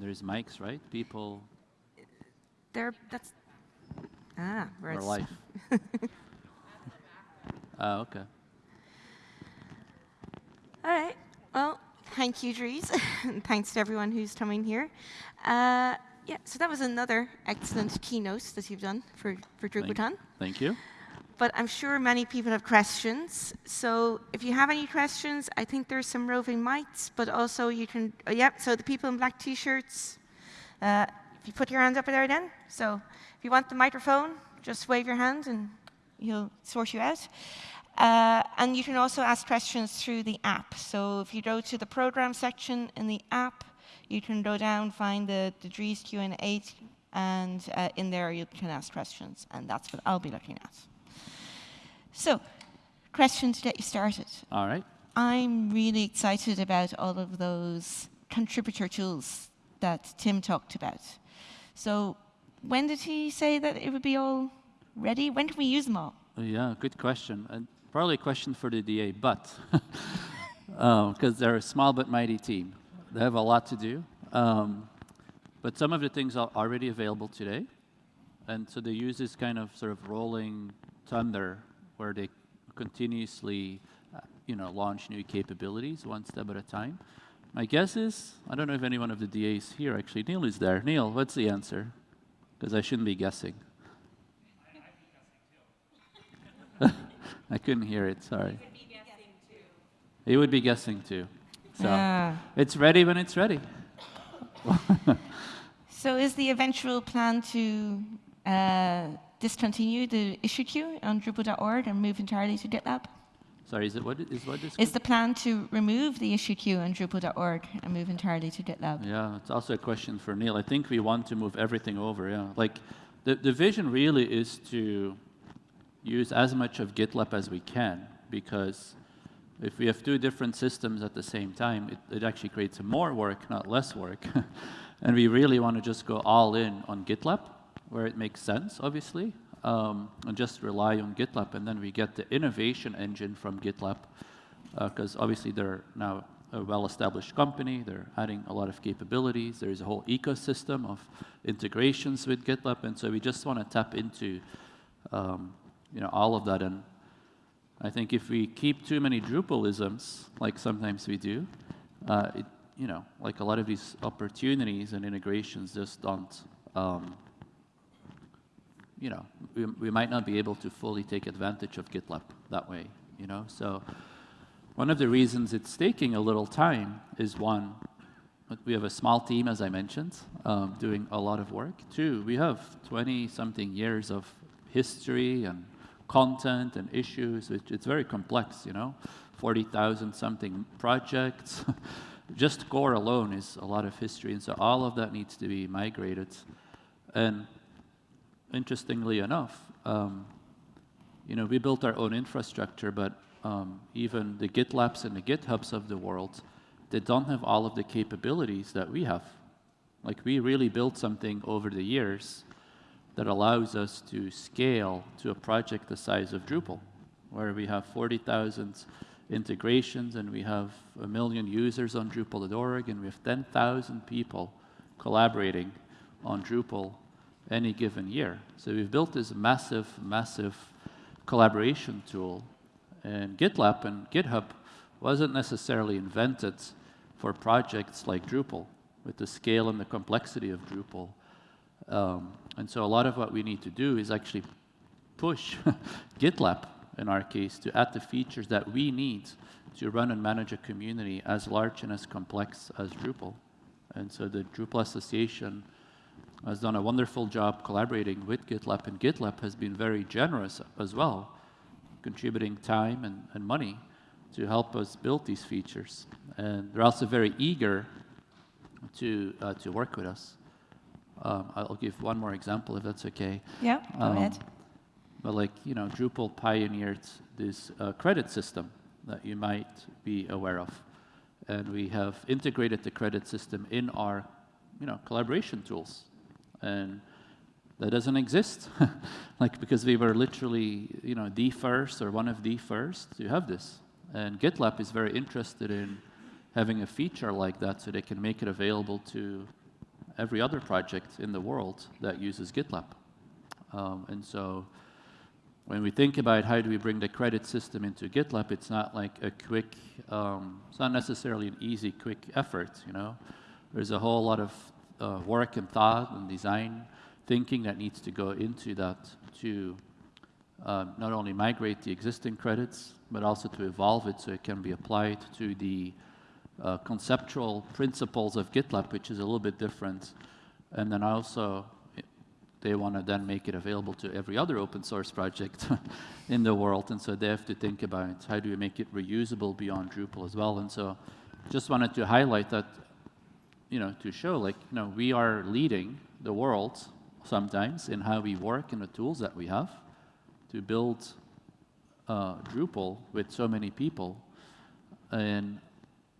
There's mics, right? People There, that's, ah, where it's, life. Oh, okay. all right. Well, thank you, Dries, and thanks to everyone who's coming here. Uh, yeah, so that was another excellent keynote that you've done for, for Thank- Thank you. But I'm sure many people have questions. So if you have any questions, I think there's some roving mics, but also you can, oh, yeah, so the people in black t-shirts, uh, if you put your hand up there then. So if you want the microphone, just wave your hand and he'll sort you out. Uh, and you can also ask questions through the app. So if you go to the program section in the app, you can go down, find the, the Dries Q&A, and uh, in there you can ask questions, and that's what I'll be looking at. So, question to get you started. All right. I'm really excited about all of those contributor tools that Tim talked about. So, when did he say that it would be all ready? When can we use them all? Uh, Yeah, good question. And probably a question for the DA, but because they're a small but mighty team, they have a lot to do. Um, but some of the things are already available today, and so they use this kind of sort of rolling thunder where they continuously, uh, you know, launch new capabilities one step at a time. My guess is, I don't know if anyone of the DAs here actually. Neil is there. Neil, what's the answer? Because I shouldn't be guessing. I couldn't hear it, sorry. He would be guessing too. So Ah. it's ready when it's ready. So, is the eventual plan to uh, discontinue the issue queue on Drupal.org and move entirely to GitLab? Sorry, is it what is what this? Is the plan to remove the issue queue on Drupal.org and move entirely to GitLab? Yeah, it's also a question for Neil. I think we want to move everything over. Yeah, like the the vision really is to use as much of GitLab as we can because if we have two different systems at the same time, it, it actually creates more work, not less work. and we really want to just go all in on GitLab where it makes sense, obviously, um, and just rely on GitLab. And then we get the innovation engine from GitLab because obviously they're now a well-established company. They're adding a lot of capabilities. There's a whole ecosystem of integrations with GitLab, and so we just want to tap into um, you know all of that. And I think if we keep too many Drupalisms, like sometimes we do, uh, it, you know, like a lot of these opportunities and integrations just don't. Um, you know, we, we might not be able to fully take advantage of GitLab that way. You know, so one of the reasons it's taking a little time is one, we have a small team, as I mentioned, um, doing a lot of work. Two, we have 20-something years of history and content and issues. It, it's very complex, you know, 40,000 something projects. Just core alone is a lot of history, and so all of that needs to be migrated. And interestingly enough, um, you know, we built our own infrastructure, but um, even the GitLabs and the GitHubs of the world, they don't have all of the capabilities that we have. Like we really built something over the years that allows us to scale to a project the size of Drupal, where we have 40,000 integrations and we have a million users on Drupal.org and we have 10,000 people collaborating on Drupal any given year. So we've built this massive, massive collaboration tool. And GitLab and GitHub wasn't necessarily invented for projects like Drupal with the scale and the complexity of Drupal. Um, and so a lot of what we need to do is actually push GitLab, in our case, to add the features that we need to run and manage a community as large and as complex as Drupal. And so the Drupal Association has done a wonderful job collaborating with GitLab, and GitLab has been very generous as well, contributing time and, and money to help us build these features. And they're also very eager to, uh, to work with us. Um, I'll give one more example if that's okay. Yeah, go Um, ahead. But like, you know, Drupal pioneered this uh, credit system that you might be aware of. And we have integrated the credit system in our, you know, collaboration tools. And that doesn't exist. like, because we were literally, you know, the first or one of the first to have this. And GitLab is very interested in having a feature like that so they can make it available to every other project in the world that uses GitLab. Um, and so when we think about how do we bring the credit system into GitLab, it's not like a quick, um, it's not necessarily an easy, quick effort, you know. There's a whole lot of uh, work and thought and design thinking that needs to go into that to uh, not only migrate the existing credits, but also to evolve it so it can be applied to the uh, conceptual principles of GitLab, which is a little bit different. And then also, they want to then make it available to every other open source project in the world. And so they have to think about how do we make it reusable beyond Drupal as well. And so just wanted to highlight that, you know, to show like, you know, we are leading the world sometimes in how we work and the tools that we have to build uh, Drupal with so many people. And,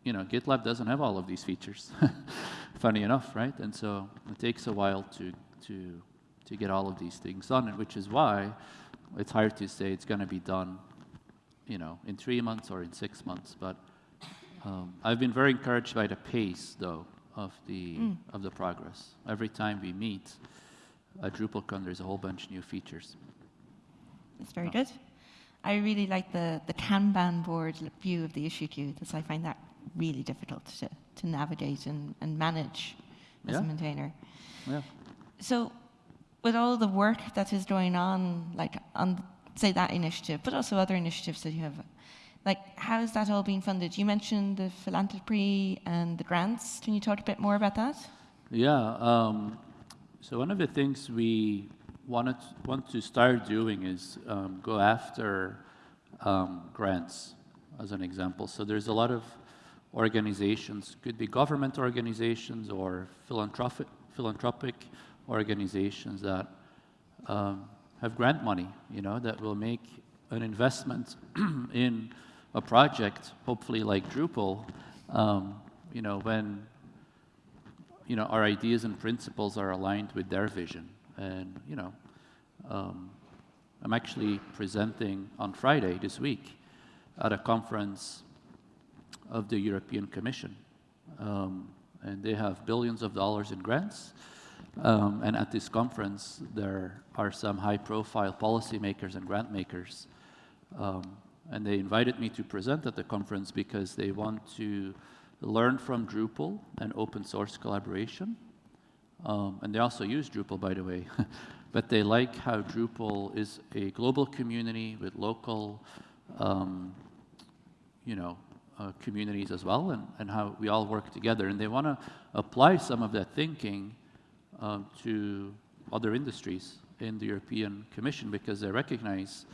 you know, GitLab doesn't have all of these features, funny enough, right? And so it takes a while to, to to get all of these things done, which is why it's hard to say it's going to be done, you know, in three months or in six months. But um, I've been very encouraged by the pace, though, of the mm. of the progress. Every time we meet at DrupalCon, there's a whole bunch of new features. That's very oh. good. I really like the, the Kanban board view of the issue queue, because I find that really difficult to, to navigate and, and manage as yeah. a maintainer. Yeah. So with all the work that is going on, like on say that initiative, but also other initiatives that you have, like how is that all being funded? You mentioned the philanthropy and the grants. Can you talk a bit more about that? Yeah. Um, so one of the things we wanted want to start doing is um, go after um, grants, as an example. So there's a lot of organizations, could be government organizations or philanthropic philanthropic organizations that um, have grant money, you know, that will make an investment in a project, hopefully like Drupal, um, you know, when you know our ideas and principles are aligned with their vision. And you know, um, I'm actually presenting on Friday this week at a conference of the European Commission, um, and they have billions of dollars in grants. Um, and at this conference, there are some high-profile policymakers and grant makers. And they invited me to present at the conference because they want to learn from Drupal and open source collaboration. Um, and they also use Drupal, by the way. but they like how Drupal is a global community with local, um, you know, uh, communities as well, and, and how we all work together. And they want to apply some of that thinking um, to other industries in the European Commission because they recognize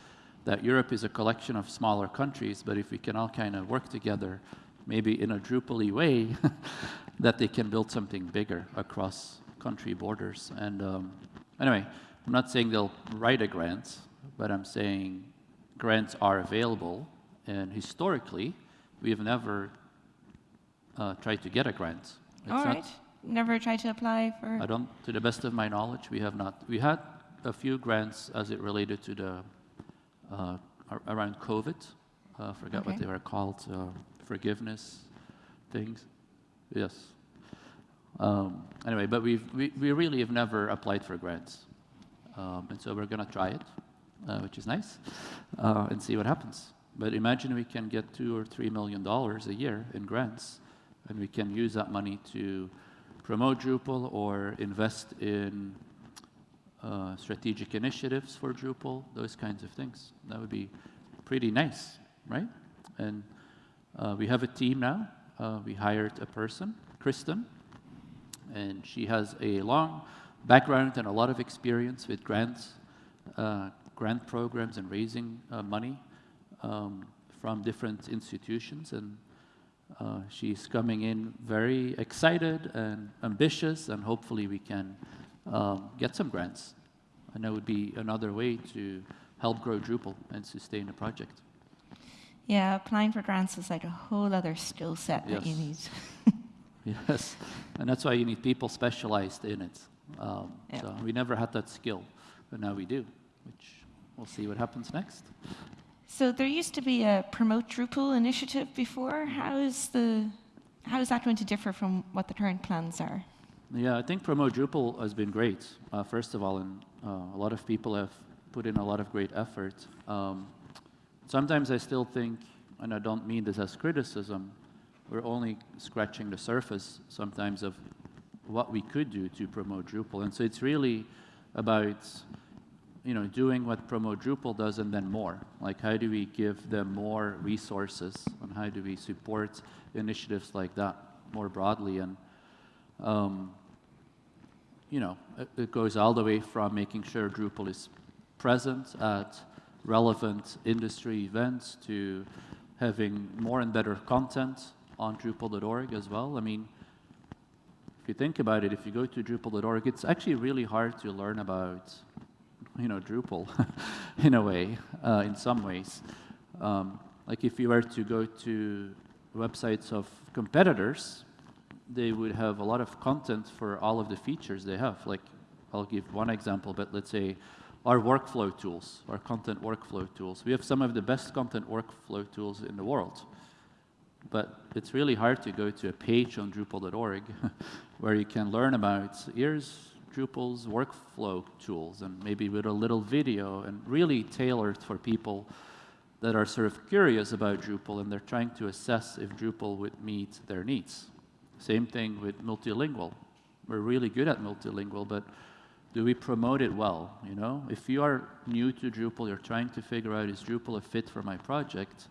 that Europe is a collection of smaller countries, but if we can all kind of work together, maybe in a Drupal way, that they can build something bigger across country borders. And um, anyway, I'm not saying they'll write a grant, but I'm saying grants are available, and historically, we have never uh, tried to get a grant. It's all right never tried to apply for? I don't, to the best of my knowledge, we have not. We had a few grants as it related to the, uh, around COVID. I uh, forgot okay. what they were called, uh, forgiveness things. Yes. Um, anyway, but we've, we, we really have never applied for grants. Um, and so we're going to try it, uh, which is nice, uh, and see what happens. But imagine we can get two or three million dollars a year in grants, and we can use that money to promote Drupal or invest in uh, strategic initiatives for Drupal, those kinds of things. That would be pretty nice, right? And uh, we have a team now. Uh, we hired a person, Kristen, and she has a long background and a lot of experience with grants, uh, grant programs and raising uh, money um, from different institutions. And she's coming in very excited and ambitious, and hopefully we can um, get some grants. And that would be another way to help grow Drupal and sustain the project. Yeah, applying for grants is like a whole other skill set yes. that you need. yes, and that's why you need people specialized in it. Um, yeah. So we never had that skill, but now we do, which we'll see what happens next. So there used to be a promote Drupal initiative before. How is the how is that going to differ from what the current plans are? Yeah, I think Promote Drupal has been great, uh, first of all, and uh, a lot of people have put in a lot of great effort. Um, sometimes I still think, and I don't mean this as criticism, we're only scratching the surface sometimes of what we could do to promote Drupal. And so it's really about you know, doing what Promote Drupal does and then more. Like how do we give them more resources and how do we support initiatives like that more broadly? And um, you know, it, it goes all the way from making sure Drupal is present at relevant industry events to having more and better content on Drupal.org as well. I mean, if you think about it, if you go to Drupal.org, it's actually really hard to learn about, you know, Drupal in a way, uh, in some ways. Um, like if you were to go to websites of competitors, they would have a lot of content for all of the features they have. Like, I'll give one example, but let's say our workflow tools, our content workflow tools. We have some of the best content workflow tools in the world. But it's really hard to go to a page on Drupal.org where you can learn about here's Drupal's workflow tools and maybe with a little video and really tailored for people that are sort of curious about Drupal and they're trying to assess if Drupal would meet their needs. Same thing with multilingual. We're really good at multilingual, but do we promote it well? You know, if you are new to Drupal, you're trying to figure out is Drupal a fit for my project?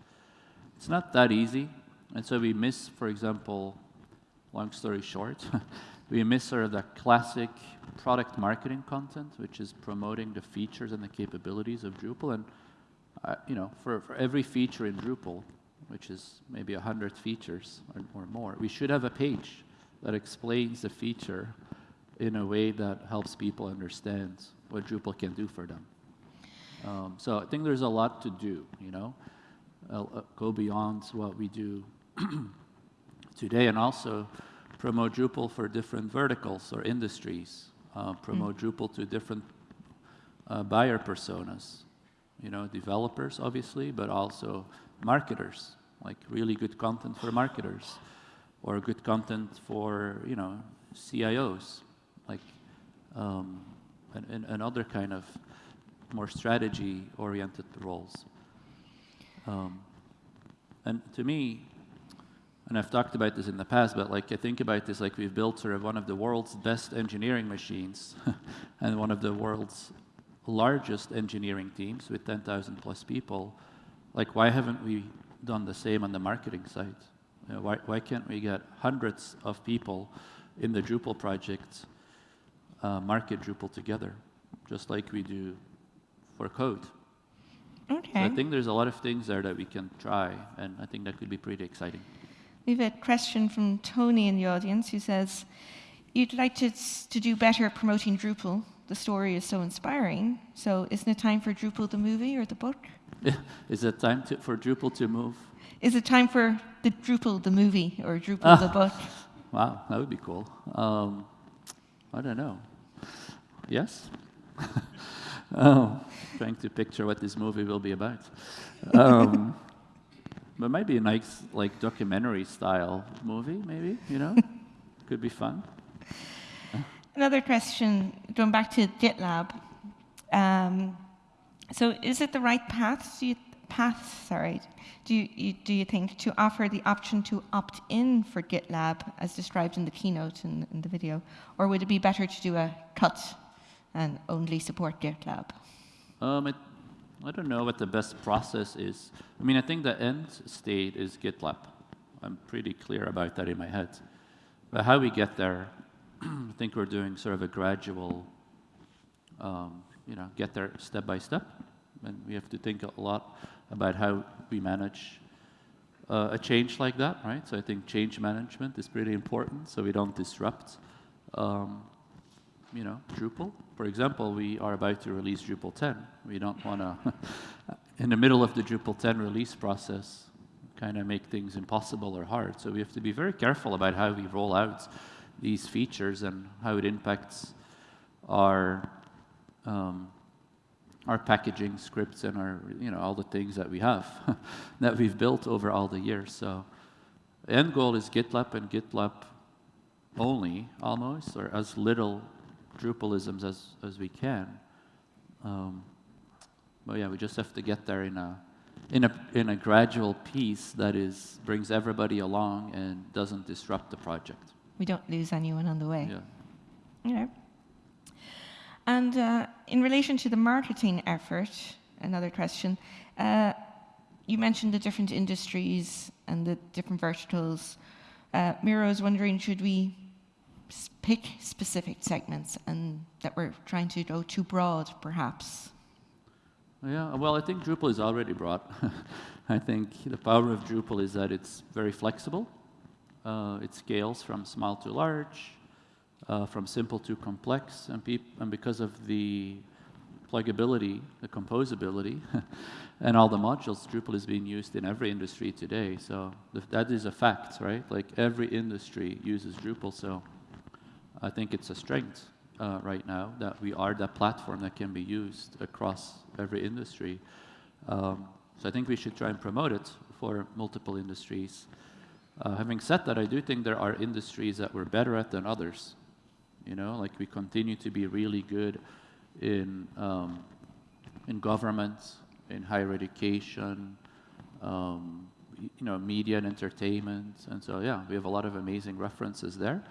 It's not that easy, and so we miss, for example, long story short, we miss sort of the classic product marketing content, which is promoting the features and the capabilities of Drupal. And uh, you know, for, for every feature in Drupal, which is maybe 100 features or, or, more, we should have a page that explains the feature in a way that helps people understand what Drupal can do for them. Um, so I think there's a lot to do, you know, uh, uh, go beyond what we do today and also promote Drupal for different verticals or industries, uh, promote mm. Drupal to different uh, buyer personas, you know, developers obviously, but also marketers, like really good content for marketers, or good content for, you know, CIOs, like, um, and, and, other kind of more strategy-oriented roles. Um, and to me, and I've talked about this in the past, but like I think about this like we've built sort of one of the world's best engineering machines and one of the world's largest engineering teams with 10,000 plus people. Like why haven't we done the same on the marketing side? You know, why, why can't we get hundreds of people in the Drupal project uh, market Drupal together, just like we do for code? Okay. So I think there's a lot of things there that we can try, and I think that could be pretty exciting. We have a question from Tony in the audience who says, You'd like to, to do better promoting Drupal. The story is so inspiring. So, isn't it time for Drupal the movie or the book? is it time to, for Drupal to move? Is it time for the Drupal the movie or Drupal ah, the book? Wow, that would be cool. Um, I don't know. Yes? oh, trying to picture what this movie will be about. Um, but maybe a nice, like, documentary style movie, maybe, you know? Could be fun. Another question, going back to GitLab. Um, so is it the right path, do you, path, sorry, do you, do you think, to offer the option to opt in for GitLab, as described in the keynote in, in the video? Or would it be better to do a cut and only support GitLab? Um, it I don't know what the best process is. I mean, I think the end state is GitLab. I'm pretty clear about that in my head. But how we get there, I think we're doing sort of a gradual, um, you know, get there step by step. And we have to think a lot about how we manage uh, a change like that, right? So I think change management is pretty important so we don't disrupt um, you know, Drupal. For example, we are about to release Drupal 10. We don't want to, in the middle of the Drupal 10 release process, kind of make things impossible or hard. So we have to be very careful about how we roll out these features and how it impacts our um, our packaging scripts and our you know all the things that we have that we've built over all the years. So end goal is GitLab and GitLab only, almost, or as little Drupalisms as, as we can. Um, but yeah, we just have to get there in a, in a, in a gradual piece that is, brings everybody along and doesn't disrupt the project. We don't lose anyone on the way. Yeah. Yeah. And uh, in relation to the marketing effort, another question. Uh, you mentioned the different industries and the different verticals. Uh, Miro is wondering, should we pick specific segments and that we're trying to go too broad, perhaps? Yeah, well, I think Drupal is already broad. I think the power of Drupal is that it's very flexible. Uh, it scales from small to large, uh, from simple to complex, and, and because of the pluggability, the composability, and all the modules, Drupal is being used in every industry today. So that is a fact, right? Like every industry uses Drupal, so I think it's a strength uh, right now that we are that platform that can be used across every industry. Um, so I think we should try and promote it for multiple industries. Uh, having said that, I do think there are industries that we're better at than others. You know, like we continue to be really good in um, in government, in higher education, um, you know, media and entertainment, and so yeah, we have a lot of amazing references there.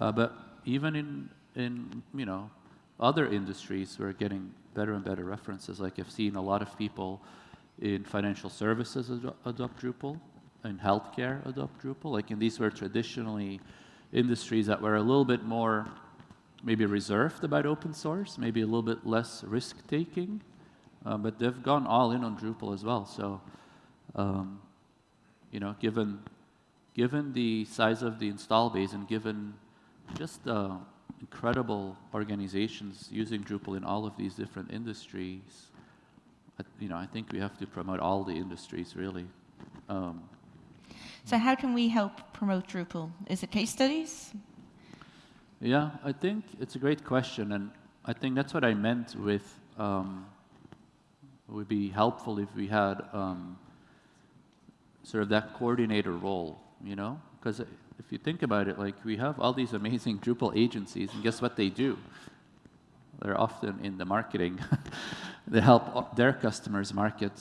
Uh, but even in in you know other industries, we're getting better and better references. Like I've seen a lot of people in financial services ado- adopt Drupal, in healthcare adopt Drupal. Like in these were traditionally industries that were a little bit more maybe reserved about open source, maybe a little bit less risk taking, uh, but they've gone all in on Drupal as well. So, um, you know, given given the size of the install base and given just uh, incredible organizations using Drupal in all of these different industries, you know, I think we have to promote all the industries really. Um, So, how can we help promote Drupal? Is it case studies? Yeah, I think it's a great question, and I think that's what I meant with um, it would be helpful if we had um, sort of that coordinator role, you know? Because if you think about it, like we have all these amazing Drupal agencies, and guess what they do? They're often in the marketing. they help their customers market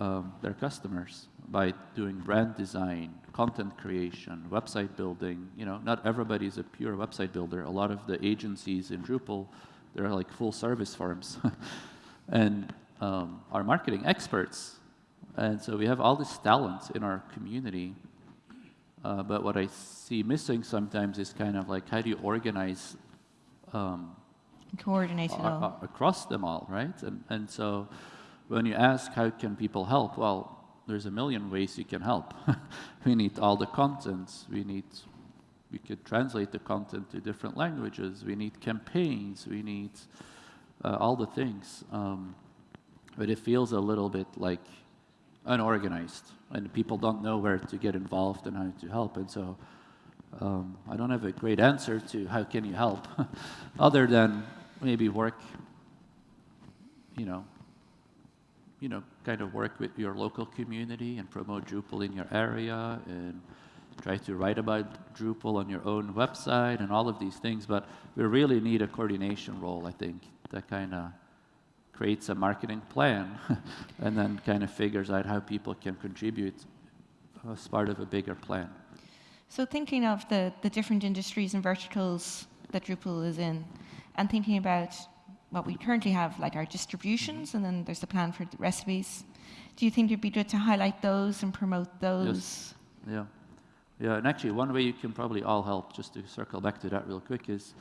um, their customers by doing brand design, content creation, website building. You know, not everybody is a pure website builder. A lot of the agencies in Drupal, they're like full service firms, and um, are marketing experts. And so we have all this talent in our community. Uh, but what I see missing sometimes is kind of like how do you organize um, Coordinate it all. across them all, right? And, and so when you ask how can people help, well, there's a million ways you can help. we need all the contents. We need, we could translate the content to different languages. We need campaigns. We need uh, all the things. Um, but it feels a little bit like unorganized, and people don't know where to get involved and how to help. And so um, I don't have a great answer to how can you help, other than maybe work, you know, you know, kind of work with your local community and promote Drupal in your area and try to write about Drupal on your own website and all of these things. But we really need a coordination role, I think, that kind of creates a marketing plan and then kind of figures out how people can contribute as part of a bigger plan. So thinking of the, the different industries and verticals that Drupal is in, and thinking about what we currently have, like our distributions, and then there's the plan for the recipes. Do you think it'd be good to highlight those and promote those? Yeah. Yeah, and actually, one way you can probably all help, just to circle back to that real quick, is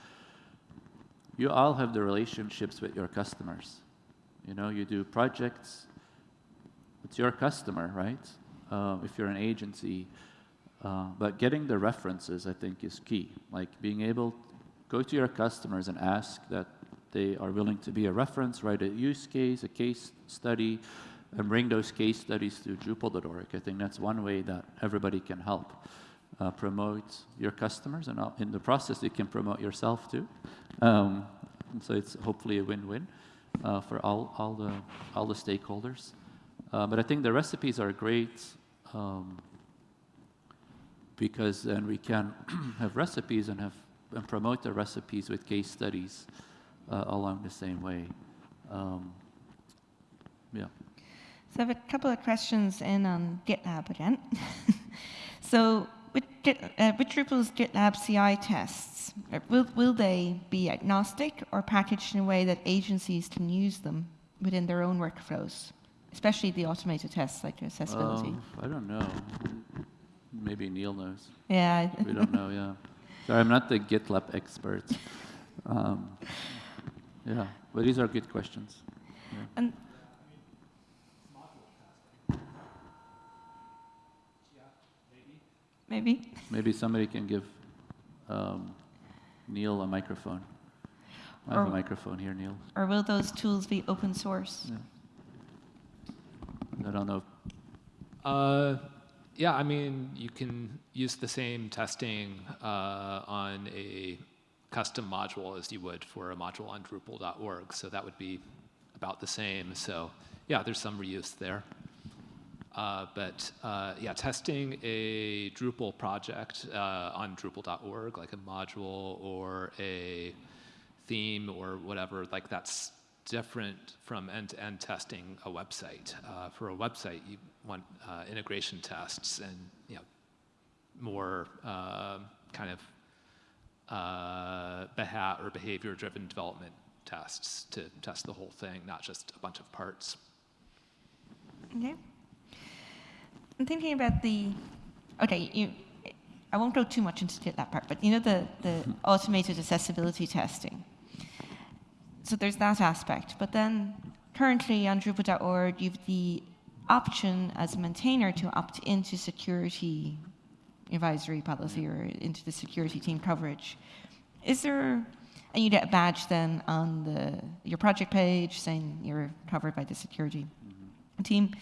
you all have the relationships with your customers. You know, you do projects, it's your customer, right? Uh, if you're an agency. Uh, but getting the references, I think, is key. Like being able to go to your customers and ask that they are willing to be a reference, write a use case, a case study, and bring those case studies to Drupal.org. I think that's one way that everybody can help uh, promote your customers, and uh, in the process, you can promote yourself too. Um, so it's hopefully a win-win uh, for all, all, the, all the stakeholders. Uh, but I think the recipes are great um, because then we can have recipes and have and promote the recipes with case studies uh, along the same way. Um, yeah. So I have a couple of questions in on GitLab again. so with, Git, uh, with Drupal's GitLab CI tests, uh, will, will they be agnostic or packaged in a way that agencies can use them within their own workflows, especially the automated tests like accessibility? Um, I don't know. Maybe Neil knows. yeah. We don't know, yeah. Sorry, I'm not the GitLab expert. Um, yeah, but these are good questions. Yeah. And maybe. Maybe somebody can give um, Neil a microphone. I have a microphone here, Neil. Or will those tools be open source? Yeah. I don't know. Uh, yeah, I mean, you can use the same testing uh, on a custom module as you would for a module on Drupal.org. So that would be about the same. So yeah, there's some reuse there. Uh, but uh, yeah, testing a Drupal project uh, on Drupal.org, like a module or a theme or whatever, like that's different from end-to-end testing a website. Uh, for a website, you want uh, integration tests and you know more uh, kind of uh, beha- or behavior-driven development tests to test the whole thing, not just a bunch of parts. Okay. I'm thinking about the. Okay, you. I won't go too much into that part, but you know the the automated accessibility testing. So there's that aspect, but then currently on Drupal.org, you've the option as a maintainer to opt into security advisory policy or into the security team coverage. Is there, and you get a badge then on the your project page saying you're covered by the security team.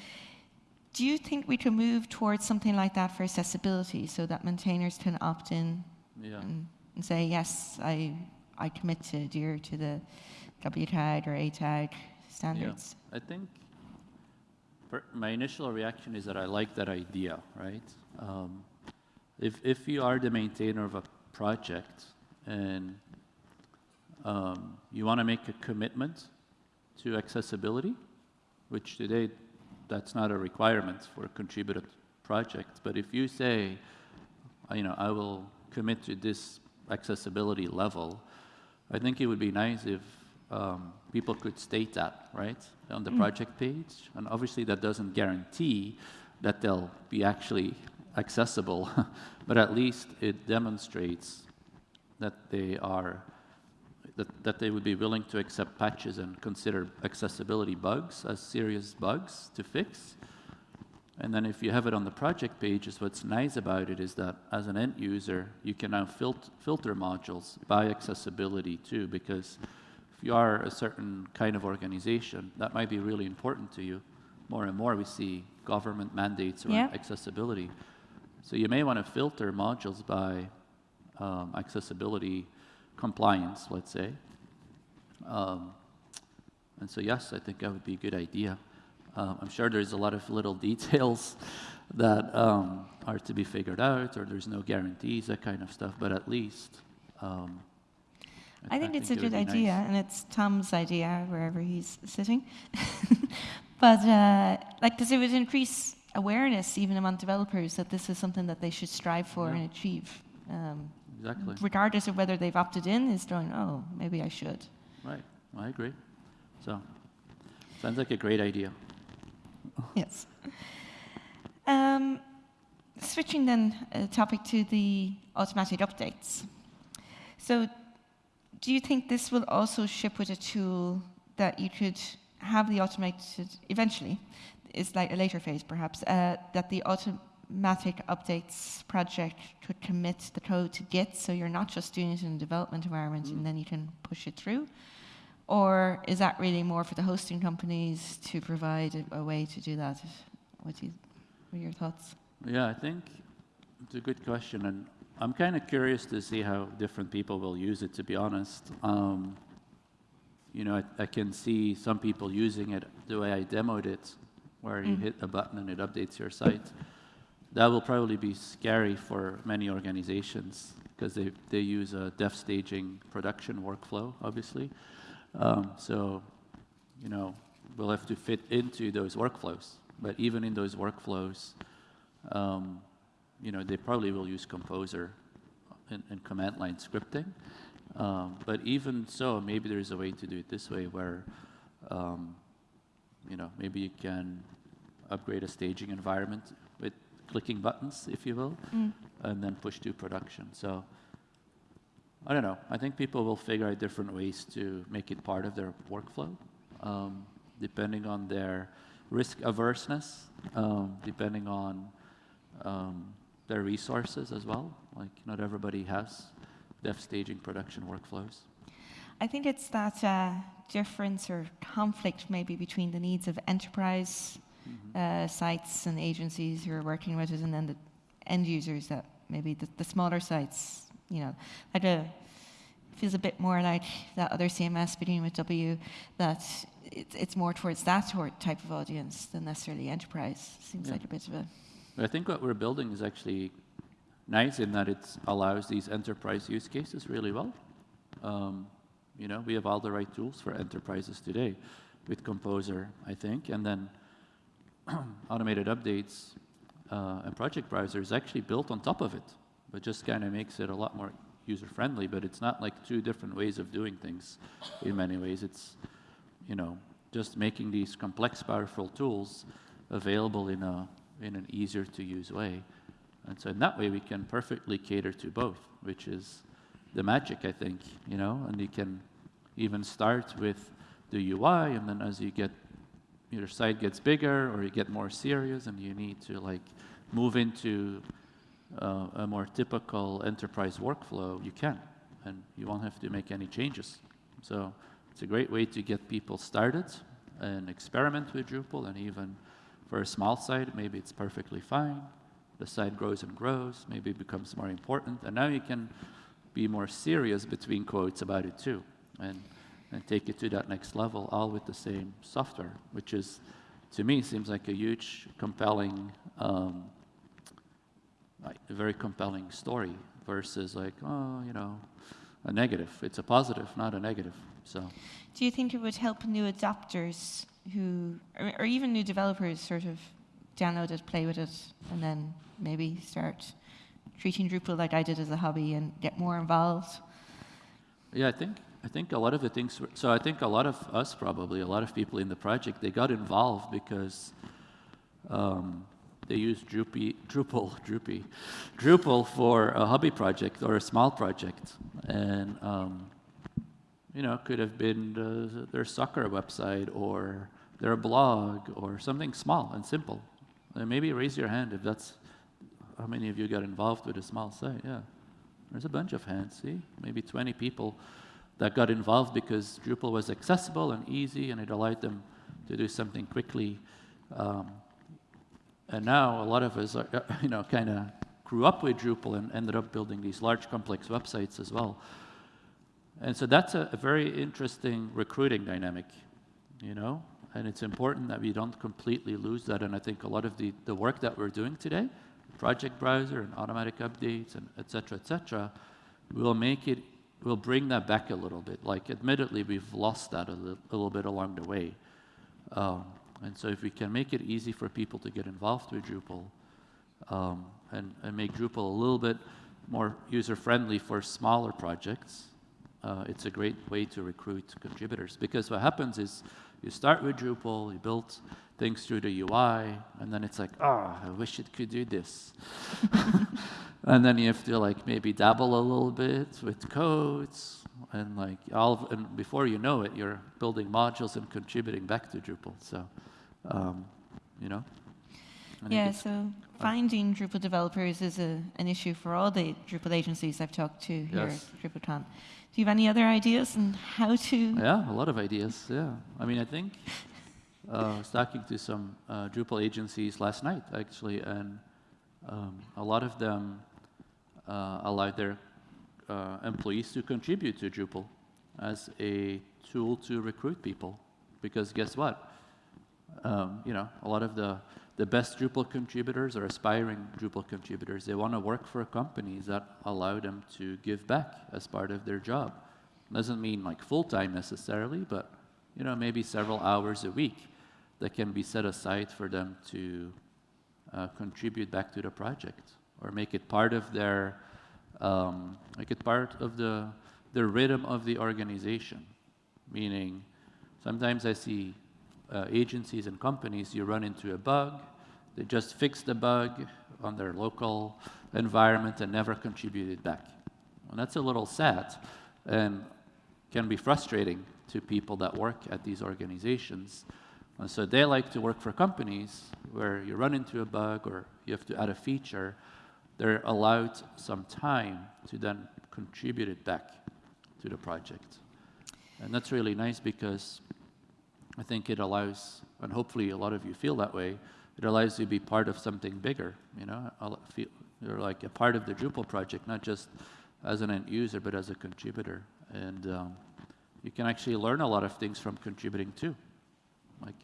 Do you think we could move towards something like that for accessibility so that maintainers can opt in Yeah. and, and say, yes, I, I commit to adhere to the WCAG or ATAG standards? I think my initial reaction is that I like that idea, right? Um, if, if you are the maintainer of a project and um, you want to make a commitment to accessibility, which today that's not a requirement for a contributed project, but if you say, you know, I will commit to this accessibility level, I think it would be nice if um, people could state that, right, on the project page. And obviously, that doesn't guarantee that they'll be actually accessible, but at least it demonstrates that they are that, that they would be willing to accept patches and consider accessibility bugs as serious bugs to fix. And then if you have it on the project pages, what's nice about it is that as an end user, you can now fil- filter modules by accessibility too, because if you are a certain kind of organization, that might be really important to you. More and more we see government mandates around Yeah. accessibility. So you may want to filter modules by um, accessibility compliance, let's say. Um, and so, yes, I think that would be a good idea. Um, I'm sure there's a lot of little details that um, are to be figured out, or there's no guarantees, that kind of stuff, but at least. Um, I think it's a good idea, nice. and it's Tom's idea wherever he's sitting. but uh, like, because it would increase awareness even among developers that this is something that they should strive for Yeah. and achieve, um, Exactly. regardless of whether they've opted in. Is going, oh, maybe I should. Right. I agree. So, sounds like a great idea. yes. Um, switching then uh, topic to the automatic updates. So, do you think this will also ship with a tool that you could have the automated eventually? It's like a later phase, perhaps. Uh, that the automatic updates project could commit the code to Git, so you're not just doing it in a development environment and then you can push it through. Or is that really more for the hosting companies to provide a, a way to do that? What, do you, what are your thoughts? Yeah, I think it's a good question, and I'm kind of curious to see how different people will use it. To be honest, um, you know, I, I can see some people using it the way I demoed it, where you Mm. hit a button and it updates your site. That will probably be scary for many organizations because they, they use a dev staging production workflow, obviously. Um, so, you know, we'll have to fit into those workflows. But even in those workflows, um, you know, they probably will use Composer and, and command line scripting. Um, but even so, maybe there's a way to do it this way where, um, you know, maybe you can upgrade a staging environment with clicking buttons, if you will, and then push to production. So I don't know. I think people will figure out different ways to make it part of their workflow, um, depending on their risk averseness, um, depending on um, their resources as well. Like not everybody has dev staging production workflows. I think it's that uh, difference or conflict maybe between the needs of enterprise uh, sites and agencies who are working with it and then the end users that maybe the, the smaller sites, you know, like a, feels a bit more like that other CMS beginning with W, that it's, it's more towards that sort type of audience than necessarily enterprise. Seems Yeah. like a bit of a, But I think what we're building is actually nice in that it allows these enterprise use cases really well. Um, you know, we have all the right tools for enterprises today with Composer, I think, and then automated updates uh, and project browser is actually built on top of it, but just kind of makes it a lot more user-friendly. But it's not like two different ways of doing things. In many ways, it's you know just making these complex, powerful tools available in a in an easier to use way. And so in that way, we can perfectly cater to both, which is the magic, I think, you know, and you can even start with the UI, and then as you get, your site gets bigger or you get more serious and you need to like move into uh, a more typical enterprise workflow, you can, and you won't have to make any changes. So it's a great way to get people started and experiment with Drupal, and even for a small site, maybe it's perfectly fine. The site grows and grows, maybe it becomes more important, and now you can be more serious between quotes about it too, and, and take it to that next level, all with the same software, which is, to me, seems like a huge, compelling, um, like a very compelling story versus like, oh, you know, a negative. It's a positive, not a negative. So do you think it would help new adopters who, or, or even new developers sort of download it, play with it, and then maybe start treating Drupal like I did as a hobby and get more involved? Yeah, I think I think a lot of the things. Were, so I think a lot of us probably a lot of people in the project they got involved because um, they used Drupal, Drupal, Drupal for a hobby project or a small project, and um, you know could have been the, their soccer website or their blog or something small and simple. And maybe raise your hand if that's how many of you got involved with a small site. Yeah. There's a bunch of hands, see? Maybe 20 people that got involved because Drupal was accessible and easy and it allowed them to do something quickly. Um, and now a lot of us, are, you know, kind of grew up with Drupal and ended up building these large complex websites as well. And so that's a, a very interesting recruiting dynamic, you know? And it's important that we don't completely lose that. And I think a lot of the, the work that we're doing today, project browser and automatic updates and et cetera, et cetera, will make it, will bring that back a little bit. Like, admittedly, we've lost that a, li a little bit along the way. Um, and so if we can make it easy for people to get involved with Drupal um, and, and make Drupal a little bit more user-friendly for smaller projects, uh, it's a great way to recruit contributors. Because what happens is you start with Drupal, you build things through the UI, and then it's like, oh, I wish it could do this. and then you have to like maybe dabble a little bit with codes, and like all, and before you know it, you're building modules and contributing back to Drupal. So, um, you know. Yeah, so finding Drupal developers is a, an issue for all the Drupal agencies I've talked to here Yes. at DrupalCon. Do you have any other ideas on how to? Yeah, a lot of ideas. Yeah, I mean, I think uh, I was talking to some uh, Drupal agencies last night actually, and um, a lot of them uh, allow their uh, employees to contribute to Drupal as a tool to recruit people. Because guess what? Um, you know, a lot of the the best Drupal contributors or aspiring Drupal contributors, they want to work for companies that allow them to give back as part of their job. Doesn't mean like full time necessarily, but you know maybe several hours a week that can be set aside for them to uh, contribute back to the project or make it part of their um, make it part of the the rhythm of the organization. Meaning, sometimes I see uh, agencies and companies you run into a bug, they just fix the bug on their local environment and never contribute it back. And that's a little sad and can be frustrating to people that work at these organizations. And so they like to work for companies where you run into a bug or you have to add a feature, they're allowed some time to then contribute it back to the project. And that's really nice because I think it allows, and hopefully a lot of you feel that way, it allows you to be part of something bigger, you know? You're like a part of the Drupal project, not just as an end user, but as a contributor. And um, you can actually learn a lot of things from contributing too. Like,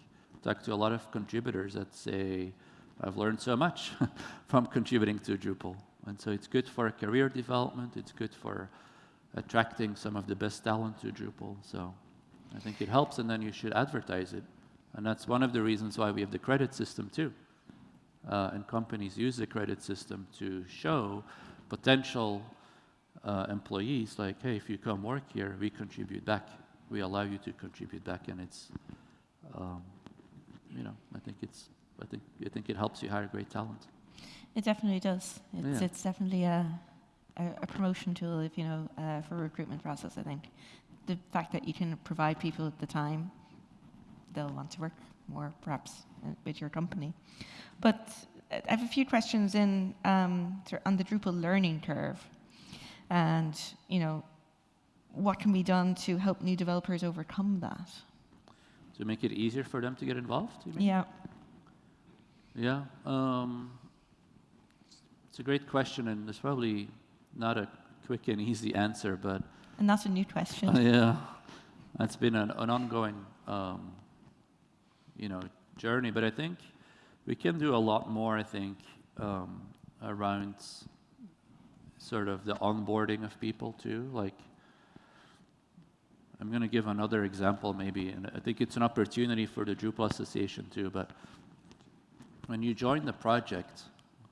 talk to a lot of contributors that say, I've learned so much from contributing to Drupal. And so it's good for career development, it's good for attracting some of the best talent to Drupal. So I think it helps, and then you should advertise it. And that's one of the reasons why we have the credit system too. Uh, and companies use the credit system to show potential uh, employees, like, hey, if you come work here, we contribute back. We allow you to contribute back, and it's, um, you know, I think it's, I think, I think it helps you hire great talent. It definitely does. It's, Yeah. it's definitely a, a, a promotion tool, if you know, uh, for recruitment process. I think the fact that you can provide people at the time, they'll want to work more, perhaps, uh, with your company. But uh, I have a few questions in um, on the Drupal learning curve, and you know, what can be done to help new developers overcome that? To make it easier for them to get involved, you mean? Yeah. Yeah, um, it's a great question, and there's probably not a quick and easy answer, but And that's a new question. uh, yeah, that's been an, an ongoing, um, you know, journey. But I think we can do a lot more. I think um, around sort of the onboarding of people too. Like, I'm going to give another example, maybe, and I think it's an opportunity for the Drupal Association too. But when you join the project,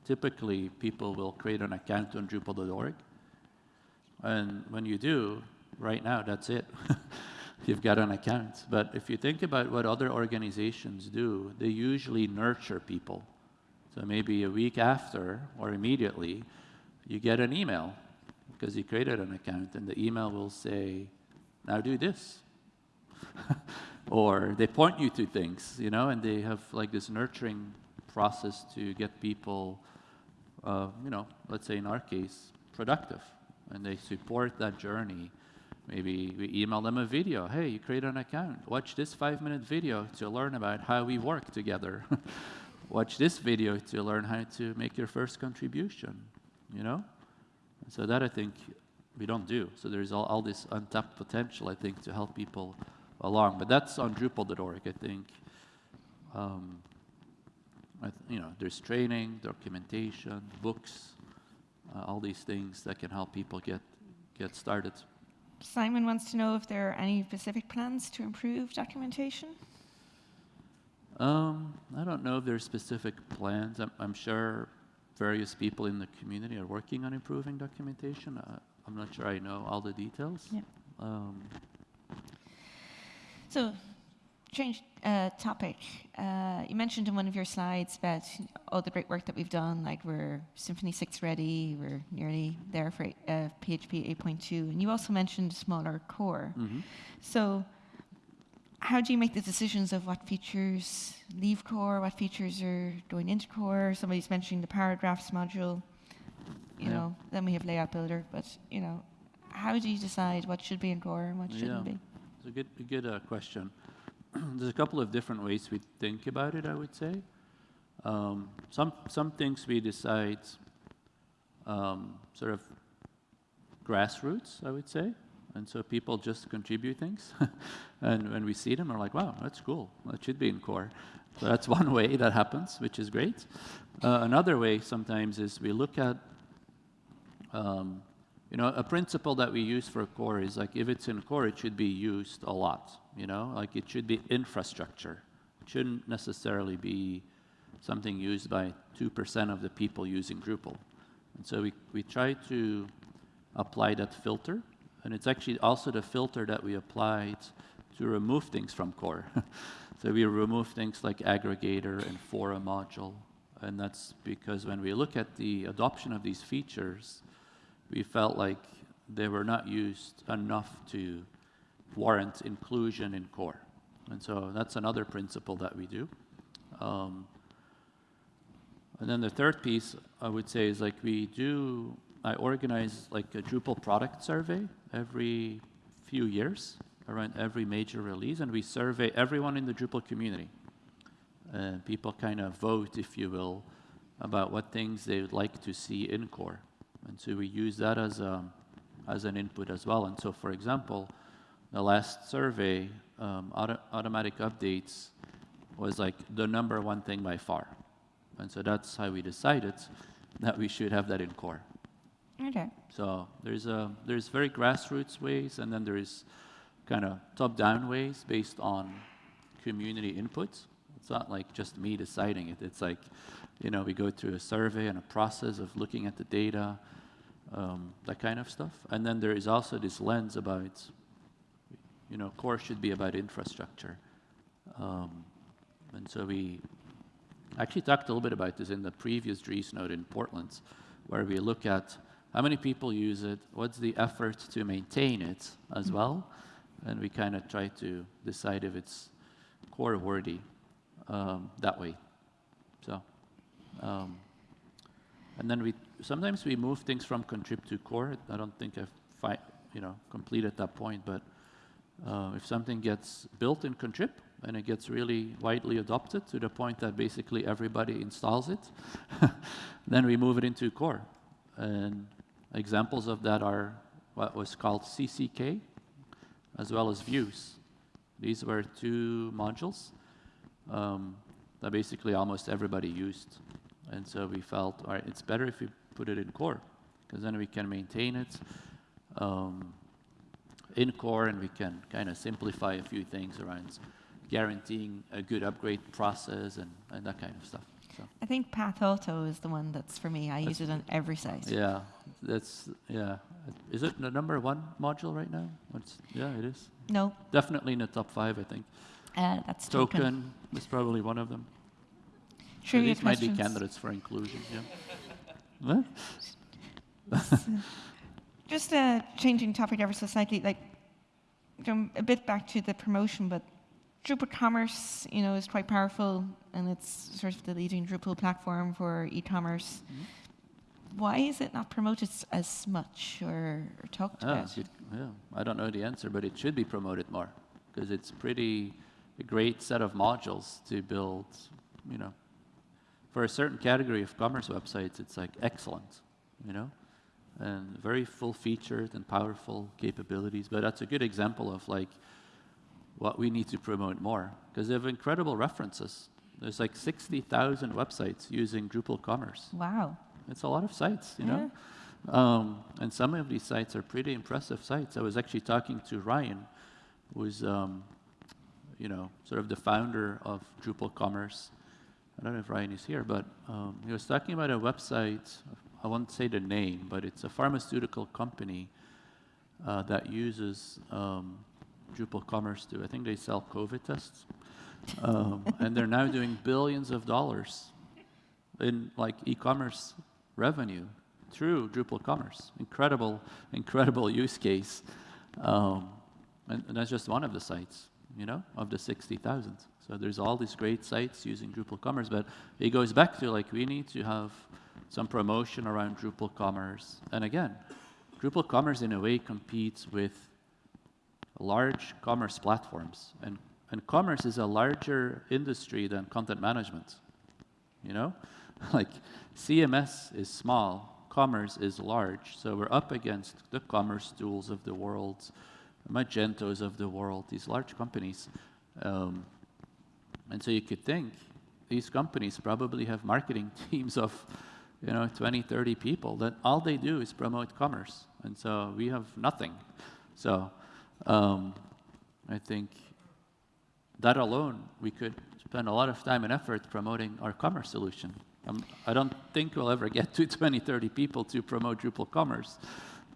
typically people will create an account on Drupal.org. And when you do, right now, that's it. You've got an account. But if you think about what other organizations do, they usually nurture people. So maybe a week after or immediately, you get an email because you created an account, and the email will say, now do this. or they point you to things, you know, and they have like this nurturing process to get people, uh, you know, let's say in our case, productive. And they support that journey. Maybe we email them a video. Hey, you create an account. Watch this five minute video to learn about how we work together. Watch this video to learn how to make your first contribution, you know? So that I think we don't do. So there's all, all this untapped potential, I think, to help people along. But that's on Drupal.org, I think. Um, I th- you know, there's training, documentation, books, uh, all these things that can help people get get started. Simon wants to know if there are any specific plans to improve documentation. Um, I don't know if there are specific plans. I'm, I'm sure various people in the community are working on improving documentation. Uh, I'm not sure I know all the details. Yeah. Um, So, change uh, topic. Uh, you mentioned in one of your slides about all the great work that we've done, like we're Symfony 6 ready, we're nearly there for uh, PHP 8.2, and you also mentioned smaller core. mhm. So, how do you make the decisions of what features leave core, what features are going into core? Somebody's mentioning the paragraphs module. You Yeah. know, then we have layout builder, but you know, how do you decide what should be in core and what shouldn't Yeah. be? It's a good, a good uh, question. There's a couple of different ways we think about it, I would say. Um, some, some things we decide um, sort of grassroots, I would say. And so people just contribute things. and when we see them, we're like, wow, that's cool. That should be in core. So that's one way that happens, which is great. Uh, another way sometimes is we look at, um, you know, a principle that we use for core is like if it's in core, it should be used a lot. You know, like it should be infrastructure. It shouldn't necessarily be something used by 2% of the people using Drupal. And so we, we try to apply that filter. And it's actually also the filter that we applied to remove things from core. so we remove things like aggregator and fora module. And that's because when we look at the adoption of these features, we felt like they were not used enough to warrant inclusion in core. And so that's another principle that we do. Um, and then the third piece I would say is like we do, I organize like a Drupal product survey every few years around every major release, and we survey everyone in the Drupal community. And people kind of vote, if you will, about what things they would like to see in core. And so we use that as, a, as an input as well. And so, for example, the last survey, um, auto automatic updates was like the number one thing by far. And so that's how we decided that we should have that in core. Okay. So there's a there's very grassroots ways, and then there is kind of top-down ways based on community input. It's not like just me deciding it. It's like, you know, we go through a survey and a process of looking at the data, um, that kind of stuff. And then there is also this lens about, you know, core should be about infrastructure. Um, and so we actually talked a little bit about this in the previous Driesnote in Portland, where we look at how many people use it, what's the effort to maintain it as well, and we kind of try to decide if it's core worthy um, that way. Um, and then we sometimes we move things from contrib to core. I don't think I've you know completed that point, but uh, if something gets built in contrib and it gets really widely adopted to the point that basically everybody installs it, then we move it into core. And examples of that are what was called CCK, as well as views. These were two modules um, that basically almost everybody used. And so we felt, all right, it's better if we put it in core, because then we can maintain it um, in core and we can kind of simplify a few things around guaranteeing a good upgrade process and, and that kind of stuff. So, I think Pathauto is the one that's for me. I use it on every site. yeah, that's, yeah. Is it the number one module right now? Yeah, it is. No, Definitely in the top five, I think. uh, that's Token. Token is probably one of them. So Trivia these might be candidates for inclusion, yeah. Just uh, changing topic ever so slightly, like going a bit back to the promotion, but Drupal Commerce, you know, is quite powerful, and it's sort of the leading Drupal platform for e-commerce. Mm-hmm. Why is it not promoted as much or, or talked Ah, about? good. Yeah, I don't know the answer, but it should be promoted more because it's pretty a great set of modules to build. You know, for a certain category of commerce websites, it's like excellent. You know, and very full-featured and powerful capabilities. But that's a good example of like what we need to promote more because they have incredible references. There's like 60,000 websites using Drupal Commerce. Wow. It's a lot of sites, you know. Um, and some of these sites are pretty impressive sites. I was actually talking to Ryan, who's, um, you know, sort of the founder of Drupal Commerce. I don't know if Ryan is here, but um, he was talking about a website. I won't say the name, but it's a pharmaceutical company uh, that uses um, Drupal Commerce to. I think they sell COVID tests, um, and they're now doing billions of dollars in like e-commerce revenue through Drupal Commerce. Incredible, incredible use case. Um, and, and that's just one of the sites, you know, of the 60,000. So there's all these great sites using Drupal Commerce, but it goes back to like we need to have some promotion around Drupal Commerce. And again, Drupal Commerce in a way competes with large commerce platforms. And, and commerce is a larger industry than content management. You know? like CMS is small, commerce is large. So we're up against the commercetools of the world, Magentos of the world, these large companies. Um, and so you could think these companies probably have marketing teams of, you know, 20, 30 people that all they do is promote commerce. And so we have nothing. So um, I think that alone, we could spend a lot of time and effort promoting our commerce solution. Um, I don't think we'll ever get to 20, 30 people to promote Drupal commerce,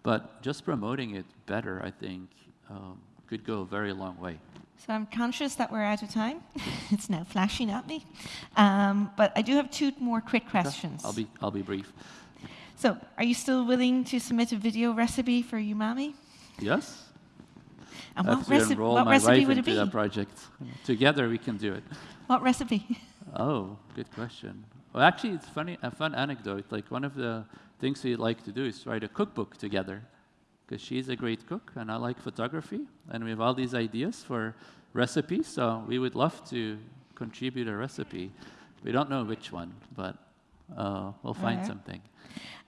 but just promoting it better, I think, um, could go a very long way. So I'm conscious that we're out of time. it's now flashing at me. Um, but I do have two more quick questions. I'll be, I'll be brief. So, are you still willing to submit a video recipe for Umami? Yes? And what, reci- what recipe would it be? that project. Together we can do it. What recipe? Oh, good question. Well, actually, it's funny, a fun anecdote. Like one of the things we'd like to do is write a cookbook together, because she's a great cook and I like photography, and we have all these ideas for recipes. So we would love to contribute a recipe. We don't know which one, but uh, we'll find Alright. something.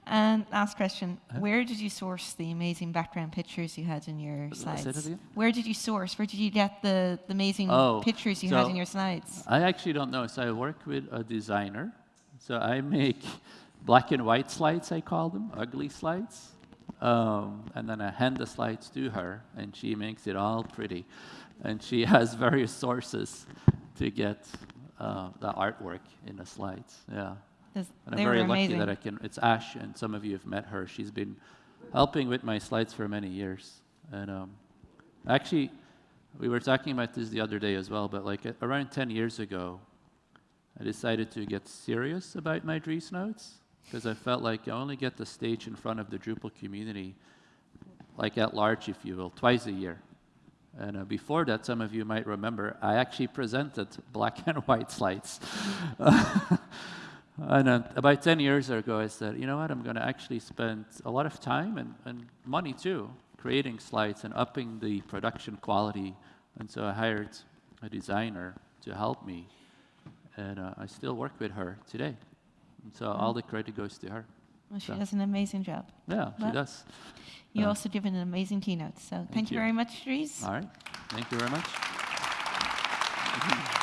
And last question: Uh-huh. Where did you source the amazing background pictures you had in your slides? Where did you source? Where did you get the, the amazing Oh, pictures you had in your slides? I actually don't know. So I work with a designer. So I make black and white slides, I call them, ugly slides. Um, and then I hand the slides to her, and she makes it all pretty. And she has various sources to get uh, the artwork in the slides. Yeah. And I'm very lucky that I can. It's Ash, and some of you have met her. She's been helping with my slides for many years. And um, actually, we were talking about this the other day as well. But like uh, around 10 years ago, I decided to get serious about my Driesnotes because I felt like I only get the stage in front of the Drupal community, like at large, if you will, twice a year. And uh, before that, some of you might remember, I actually presented black and white slides. and uh, about 10 years ago, I said, you know what, I'm going to actually spend a lot of time and, and money too creating slides and upping the production quality. And so I hired a designer to help me. And uh, I still work with her today. So all the credit goes to her. Well, she so- does an amazing job. Yeah, she does. You Uh, also give an amazing keynote. So thank, you you. very much, Dries. All right. Thank you very much.